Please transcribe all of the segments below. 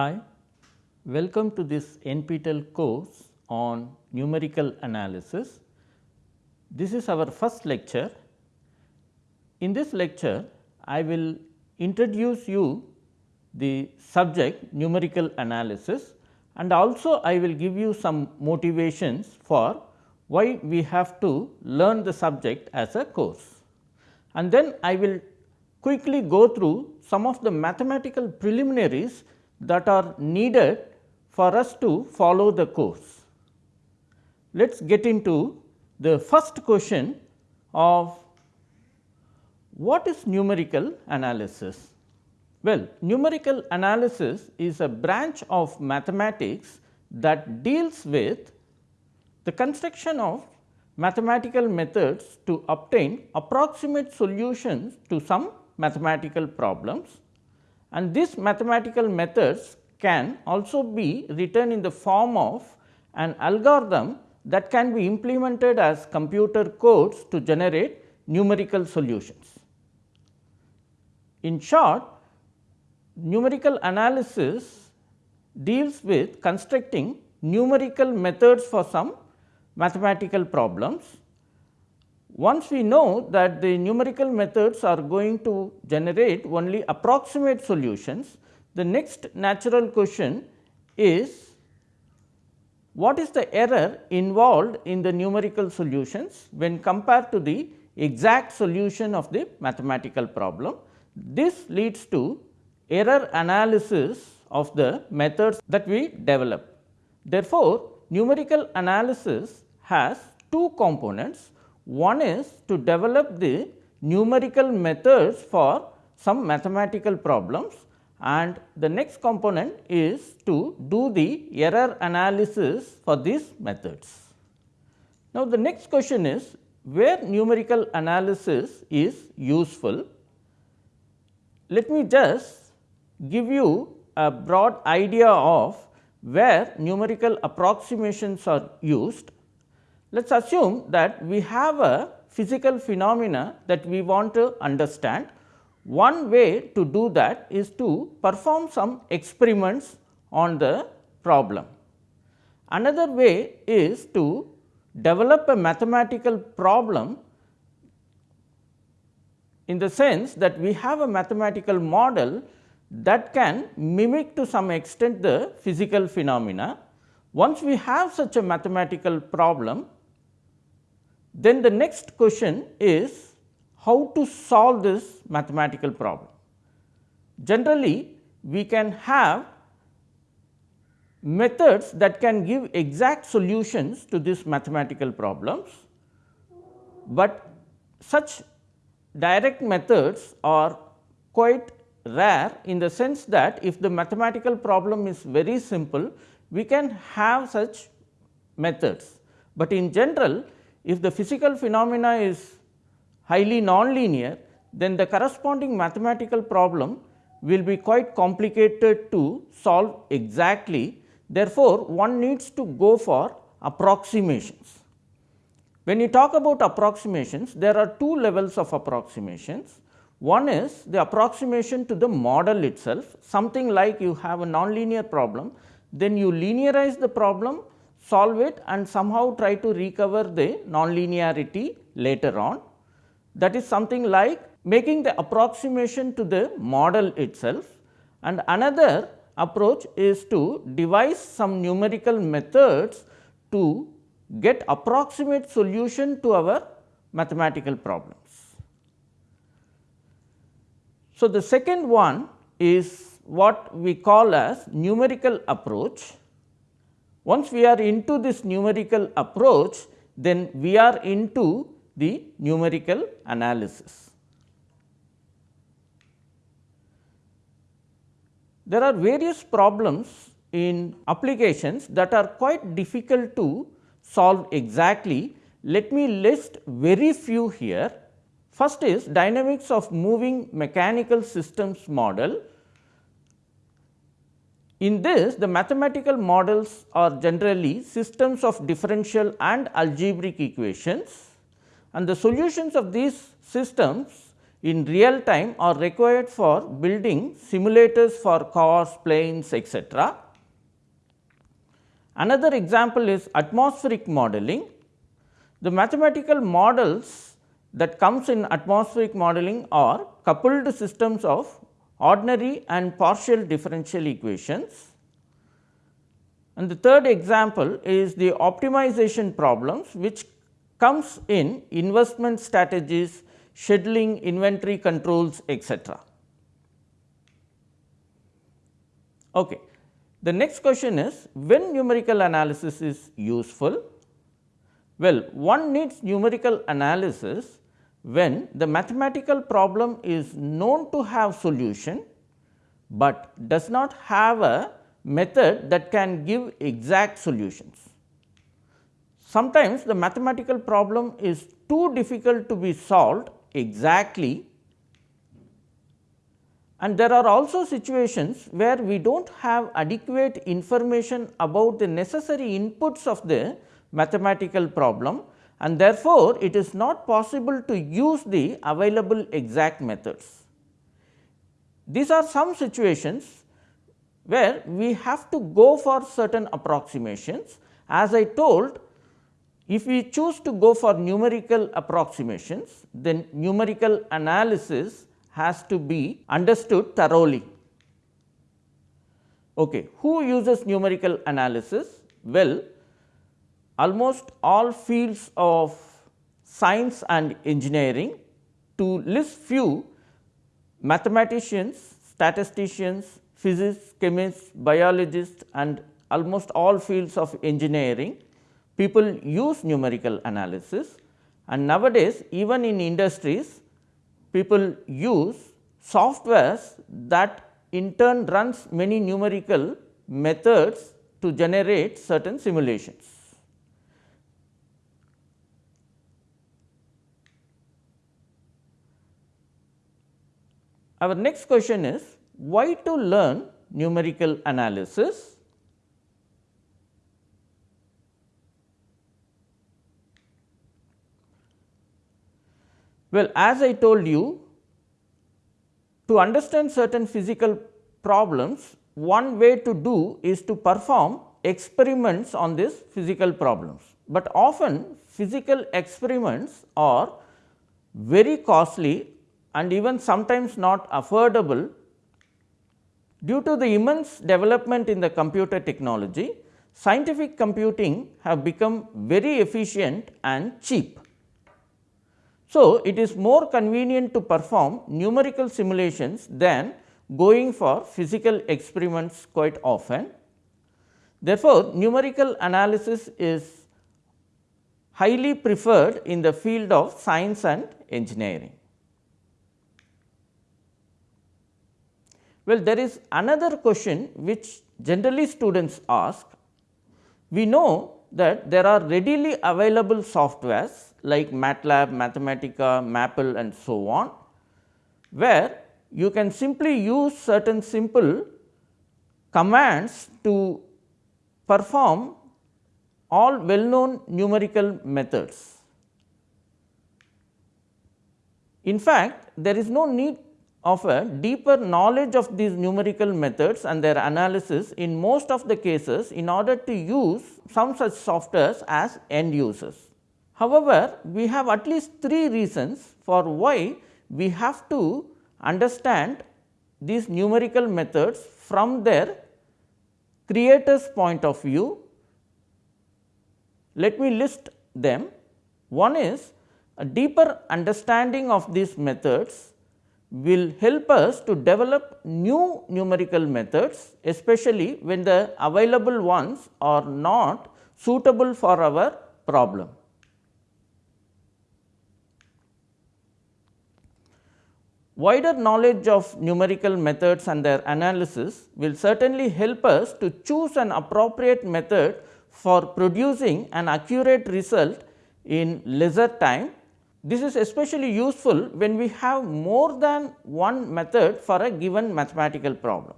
Hi, welcome to this NPTEL course on numerical analysis. This is our first lecture. In this lecture, I will introduce you the subject numerical analysis and also I will give you some motivations for why we have to learn the subject as a course. And then I will quickly go through some of the mathematical preliminaries that are needed for us to follow the course. Let us get into the first question of what is numerical analysis? Well, numerical analysis is a branch of mathematics that deals with the construction of mathematical methods to obtain approximate solutions to some mathematical problems and these mathematical methods can also be written in the form of an algorithm that can be implemented as computer codes to generate numerical solutions. In short, numerical analysis deals with constructing numerical methods for some mathematical problems. Once we know that the numerical methods are going to generate only approximate solutions, the next natural question is what is the error involved in the numerical solutions when compared to the exact solution of the mathematical problem. This leads to error analysis of the methods that we develop. Therefore, numerical analysis has two components. One is to develop the numerical methods for some mathematical problems and the next component is to do the error analysis for these methods. Now, the next question is where numerical analysis is useful. Let me just give you a broad idea of where numerical approximations are used. Let us assume that we have a physical phenomena that we want to understand one way to do that is to perform some experiments on the problem. Another way is to develop a mathematical problem in the sense that we have a mathematical model that can mimic to some extent the physical phenomena. Once we have such a mathematical problem, then the next question is how to solve this mathematical problem. Generally, we can have methods that can give exact solutions to these mathematical problems, but such direct methods are quite rare in the sense that if the mathematical problem is very simple, we can have such methods. But in general, if the physical phenomena is highly nonlinear, then the corresponding mathematical problem will be quite complicated to solve exactly. Therefore, one needs to go for approximations. When you talk about approximations, there are two levels of approximations. One is the approximation to the model itself, something like you have a nonlinear problem, then you linearize the problem, solve it and somehow try to recover the nonlinearity later on that is something like making the approximation to the model itself and another approach is to devise some numerical methods to get approximate solution to our mathematical problems. So, the second one is what we call as numerical approach. Once we are into this numerical approach, then we are into the numerical analysis. There are various problems in applications that are quite difficult to solve exactly. Let me list very few here. First is dynamics of moving mechanical systems model. In this the mathematical models are generally systems of differential and algebraic equations and the solutions of these systems in real time are required for building simulators for cars, planes etc. Another example is atmospheric modeling. The mathematical models that comes in atmospheric modeling are coupled systems of ordinary and partial differential equations. And the third example is the optimization problems which comes in investment strategies, scheduling, inventory controls etc. Okay. The next question is when numerical analysis is useful? Well, one needs numerical analysis when the mathematical problem is known to have solution, but does not have a method that can give exact solutions. Sometimes the mathematical problem is too difficult to be solved exactly and there are also situations where we do not have adequate information about the necessary inputs of the mathematical problem and therefore, it is not possible to use the available exact methods. These are some situations where we have to go for certain approximations. As I told, if we choose to go for numerical approximations, then numerical analysis has to be understood thoroughly. Okay. Who uses numerical analysis? Well, almost all fields of science and engineering to list few mathematicians, statisticians, physicists, chemists, biologists and almost all fields of engineering people use numerical analysis and nowadays even in industries people use softwares that in turn runs many numerical methods to generate certain simulations. Our next question is why to learn numerical analysis? Well, as I told you, to understand certain physical problems, one way to do is to perform experiments on these physical problems, but often physical experiments are very costly and even sometimes not affordable due to the immense development in the computer technology scientific computing have become very efficient and cheap. So, it is more convenient to perform numerical simulations than going for physical experiments quite often. Therefore, numerical analysis is highly preferred in the field of science and engineering. Well, there is another question which generally students ask. We know that there are readily available softwares like MATLAB, Mathematica, Maple and so on, where you can simply use certain simple commands to perform all well known numerical methods. In fact, there is no need of a deeper knowledge of these numerical methods and their analysis in most of the cases in order to use some such softwares as end users. However, we have at least three reasons for why we have to understand these numerical methods from their creators point of view. Let me list them. One is a deeper understanding of these methods will help us to develop new numerical methods especially when the available ones are not suitable for our problem. Wider knowledge of numerical methods and their analysis will certainly help us to choose an appropriate method for producing an accurate result in lesser time this is especially useful when we have more than one method for a given mathematical problem.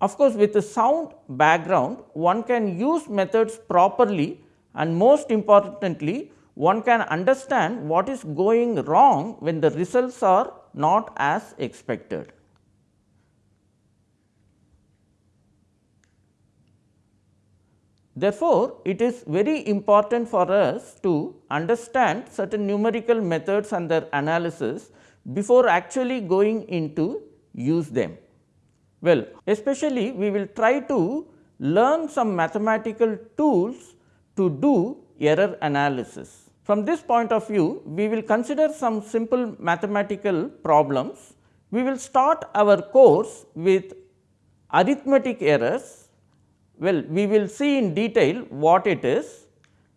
Of course, with a sound background one can use methods properly and most importantly one can understand what is going wrong when the results are not as expected. Therefore, it is very important for us to understand certain numerical methods and their analysis before actually going into use them. Well, especially we will try to learn some mathematical tools to do error analysis. From this point of view, we will consider some simple mathematical problems. We will start our course with arithmetic errors. Well, we will see in detail what it is.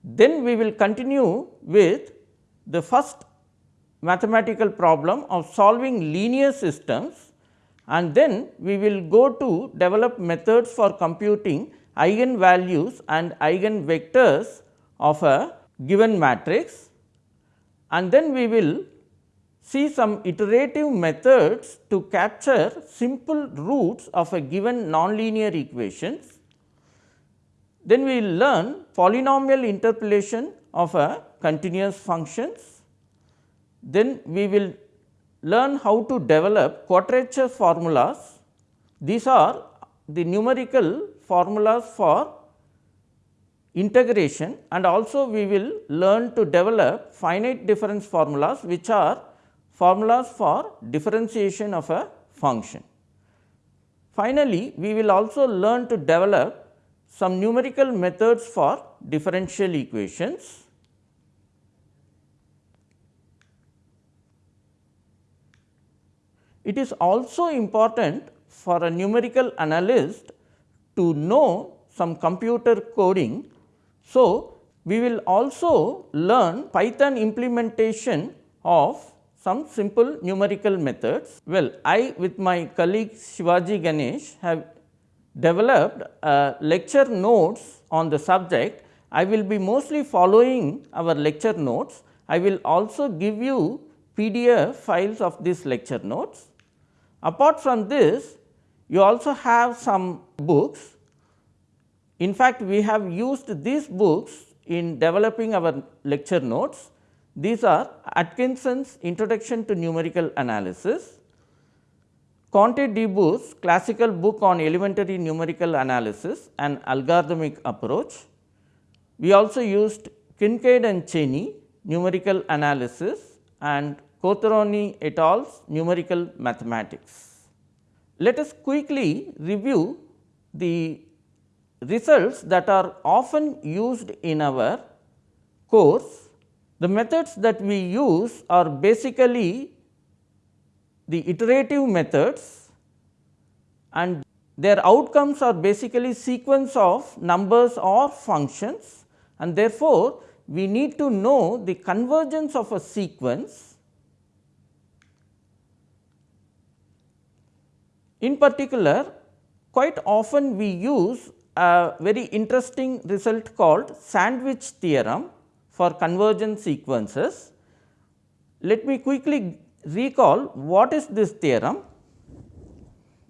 Then we will continue with the first mathematical problem of solving linear systems and then we will go to develop methods for computing eigenvalues and eigenvectors of a given matrix and then we will see some iterative methods to capture simple roots of a given nonlinear equations. Then we will learn polynomial interpolation of a continuous functions. Then we will learn how to develop quadrature formulas. These are the numerical formulas for integration and also we will learn to develop finite difference formulas which are formulas for differentiation of a function. Finally, we will also learn to develop some numerical methods for differential equations. It is also important for a numerical analyst to know some computer coding so, we will also learn Python implementation of some simple numerical methods. Well, I with my colleague Sivaji Ganesh have developed uh, lecture notes on the subject. I will be mostly following our lecture notes. I will also give you PDF files of these lecture notes. Apart from this, you also have some books in fact, we have used these books in developing our lecture notes. These are Atkinson's Introduction to Numerical Analysis, Conte de Boor's classical book on elementary numerical analysis and algorithmic approach. We also used Kincaid and Cheney numerical analysis and Quarteroni et al.'s numerical mathematics. Let us quickly review the results that are often used in our course. The methods that we use are basically the iterative methods and their outcomes are basically sequence of numbers or functions and therefore, we need to know the convergence of a sequence. In particular, quite often we use a very interesting result called sandwich theorem for convergent sequences. Let me quickly recall what is this theorem.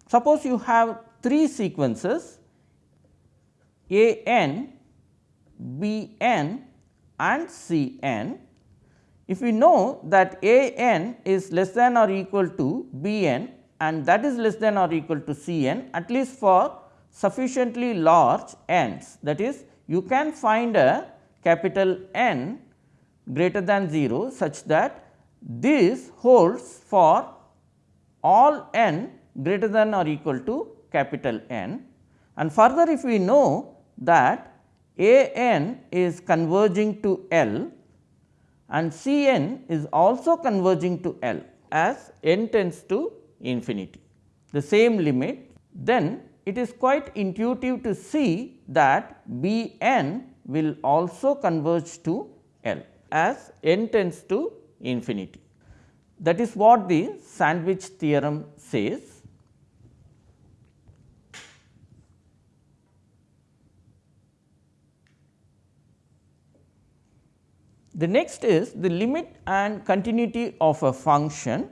Suppose you have three sequences a n, b n and c n. If we know that a n is less than or equal to b n and that is less than or equal to c n at least for sufficiently large n's that is you can find a capital N greater than 0 such that this holds for all n greater than or equal to capital N. And further if we know that a n is converging to L and C n is also converging to L as n tends to infinity the same limit then it is quite intuitive to see that B n will also converge to L as n tends to infinity. That is what the sandwich theorem says. The next is the limit and continuity of a function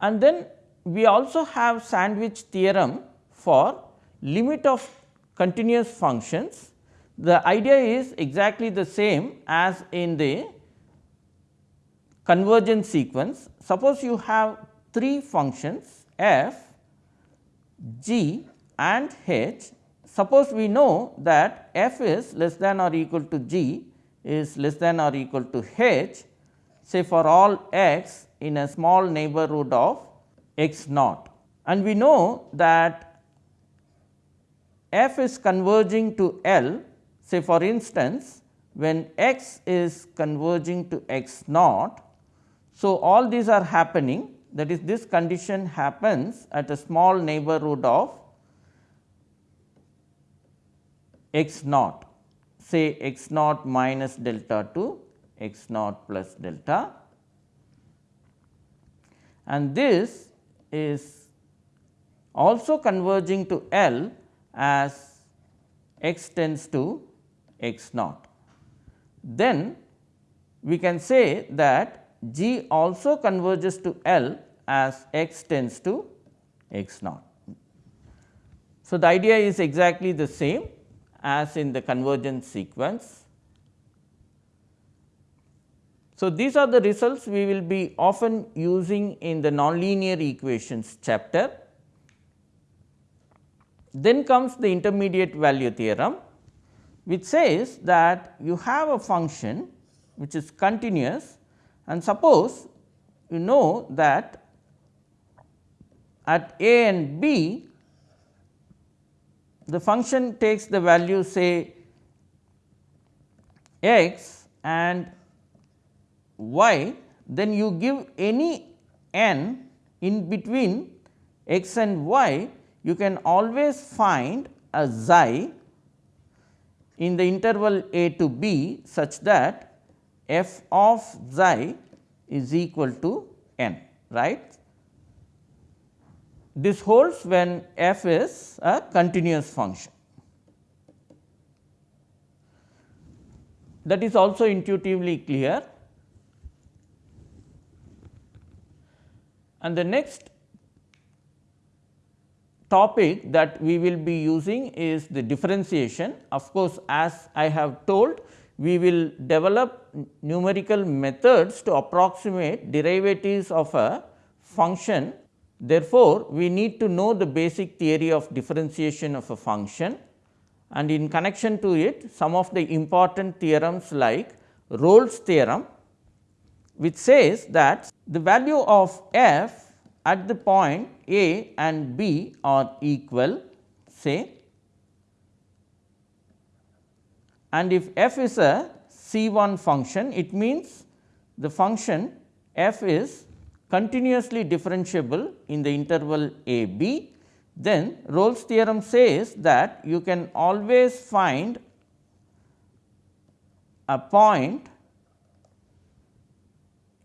and then we also have sandwich theorem for limit of continuous functions. The idea is exactly the same as in the convergence sequence. Suppose you have three functions f, g and h. Suppose we know that f is less than or equal to g is less than or equal to h say for all x in a small neighborhood of x naught. And we know that f is converging to L say for instance, when x is converging to x naught. So, all these are happening that is this condition happens at a small neighborhood of x naught say x naught minus delta to x naught plus delta and this is also converging to L as x tends to x naught. Then we can say that G also converges to L as x tends to x naught. So, the idea is exactly the same as in the convergence sequence. So, these are the results we will be often using in the nonlinear equations chapter. Then comes the intermediate value theorem which says that you have a function which is continuous and suppose you know that at a and b the function takes the value say x and y, then you give any n in between x and y, you can always find a xi in the interval a to b such that f of xi is equal to n right. This holds when f is a continuous function. That is also intuitively clear. And the next topic that we will be using is the differentiation. Of course, as I have told we will develop numerical methods to approximate derivatives of a function. Therefore, we need to know the basic theory of differentiation of a function. And in connection to it some of the important theorems like Rolle's theorem which says that the value of f at the point a and b are equal say and if f is a C1 function it means the function f is continuously differentiable in the interval a b, then Rolle's theorem says that you can always find a point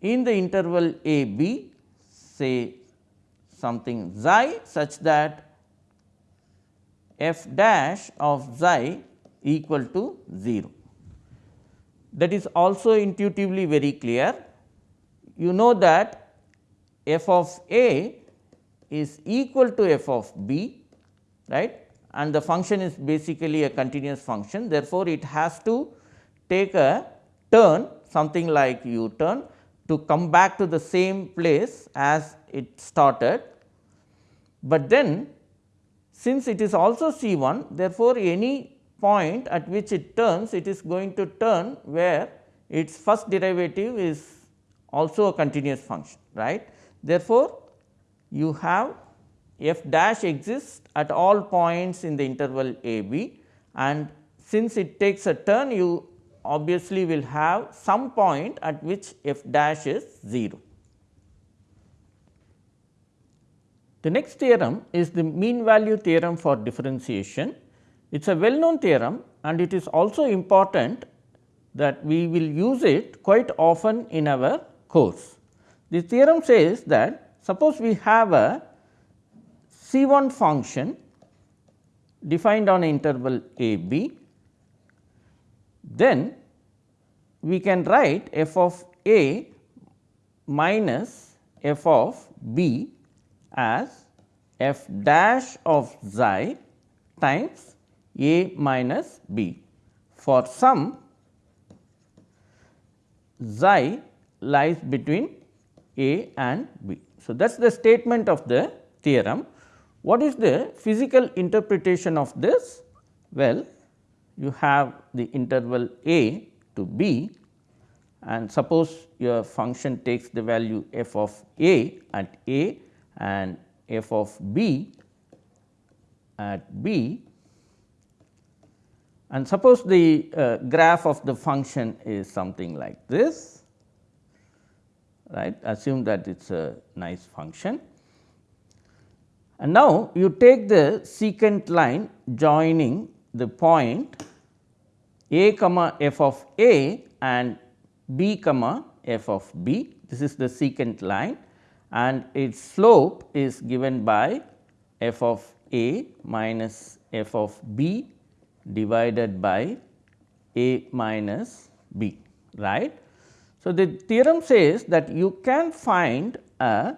in the interval a b say something xi such that f dash of xi equal to 0. That is also intuitively very clear. You know that f of a is equal to f of b right and the function is basically a continuous function. Therefore, it has to take a turn something like u turn to come back to the same place as it started. But then since it is also C 1 therefore, any point at which it turns it is going to turn where its first derivative is also a continuous function right. Therefore, you have f dash exists at all points in the interval a b and since it takes a turn you obviously will have some point at which f dash is 0. The next theorem is the mean value theorem for differentiation. It is a well known theorem and it is also important that we will use it quite often in our course. The theorem says that suppose we have a C 1 function defined on interval a b, then we can write f of a minus f of b as f dash of xi times a minus b for some xi lies between A and B. So, that is the statement of the theorem. What is the physical interpretation of this? Well, you have the interval A to B and suppose your function takes the value f of A at A and f of B at B and suppose the uh, graph of the function is something like this right assume that it is a nice function. And now, you take the secant line joining the point a comma f of a and b comma f of b. This is the secant line and its slope is given by f of a minus f of b divided by a minus b right. So, the theorem says that you can find a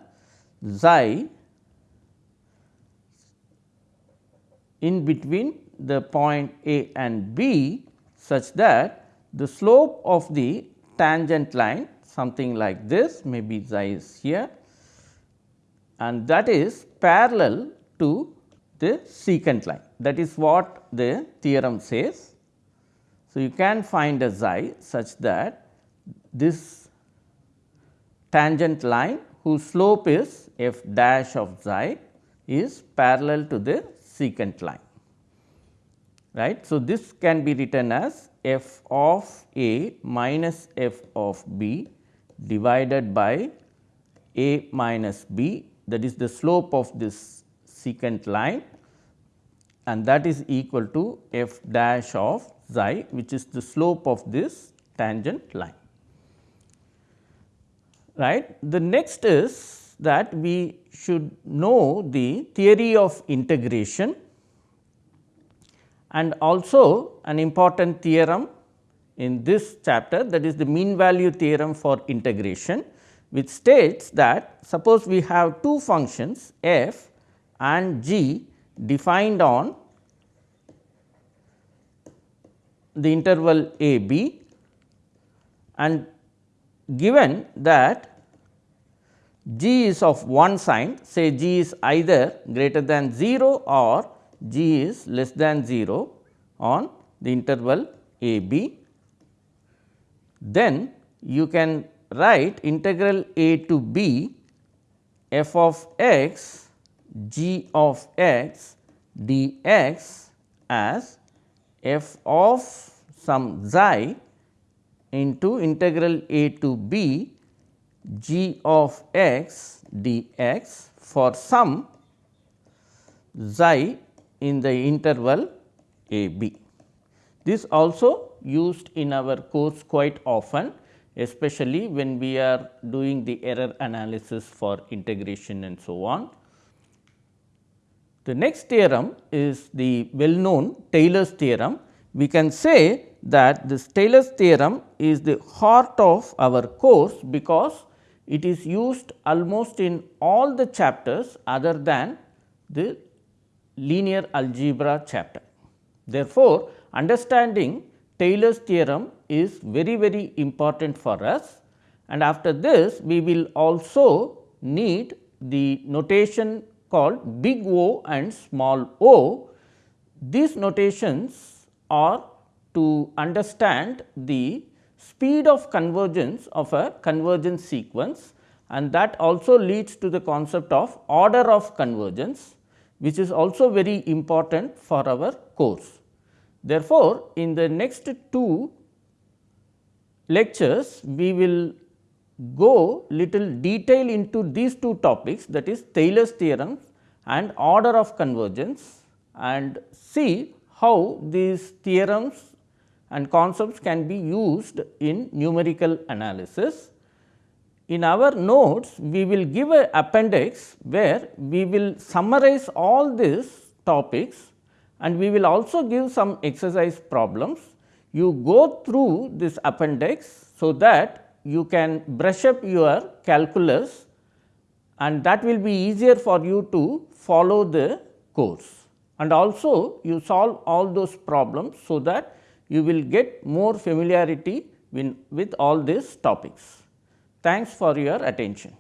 xi in between the point A and B such that the slope of the tangent line something like this maybe xi is here and that is parallel to the secant line that is what the theorem says. So, you can find a xi such that this tangent line whose slope is f dash of xi is parallel to the secant line right. So, this can be written as f of a minus f of b divided by a minus b that is the slope of this secant line and that is equal to f dash of xi which is the slope of this tangent line right. The next is that we should know the theory of integration and also an important theorem in this chapter that is the mean value theorem for integration which states that suppose we have two functions f and g defined on the interval a b and given that g is of one sign say g is either greater than 0 or g is less than 0 on the interval a b, then you can write integral a to b f of x g of x dx as f of some xi into integral a to b g of x dx for some xi in the interval a b. This also used in our course quite often especially when we are doing the error analysis for integration and so on. The next theorem is the well known Taylor's theorem. We can say that this Taylor's theorem is the heart of our course because it is used almost in all the chapters other than the linear algebra chapter. Therefore, understanding Taylor's theorem is very very important for us and after this we will also need the notation called big O and small o. These notations are to understand the speed of convergence of a convergence sequence and that also leads to the concept of order of convergence which is also very important for our course. Therefore, in the next two lectures, we will go little detail into these two topics that is Taylor's theorem and order of convergence and see how these theorems and concepts can be used in numerical analysis in our notes we will give a appendix where we will summarize all these topics and we will also give some exercise problems. You go through this appendix so that you can brush up your calculus and that will be easier for you to follow the course. And also you solve all those problems so that you will get more familiarity with all these topics. Thanks for your attention.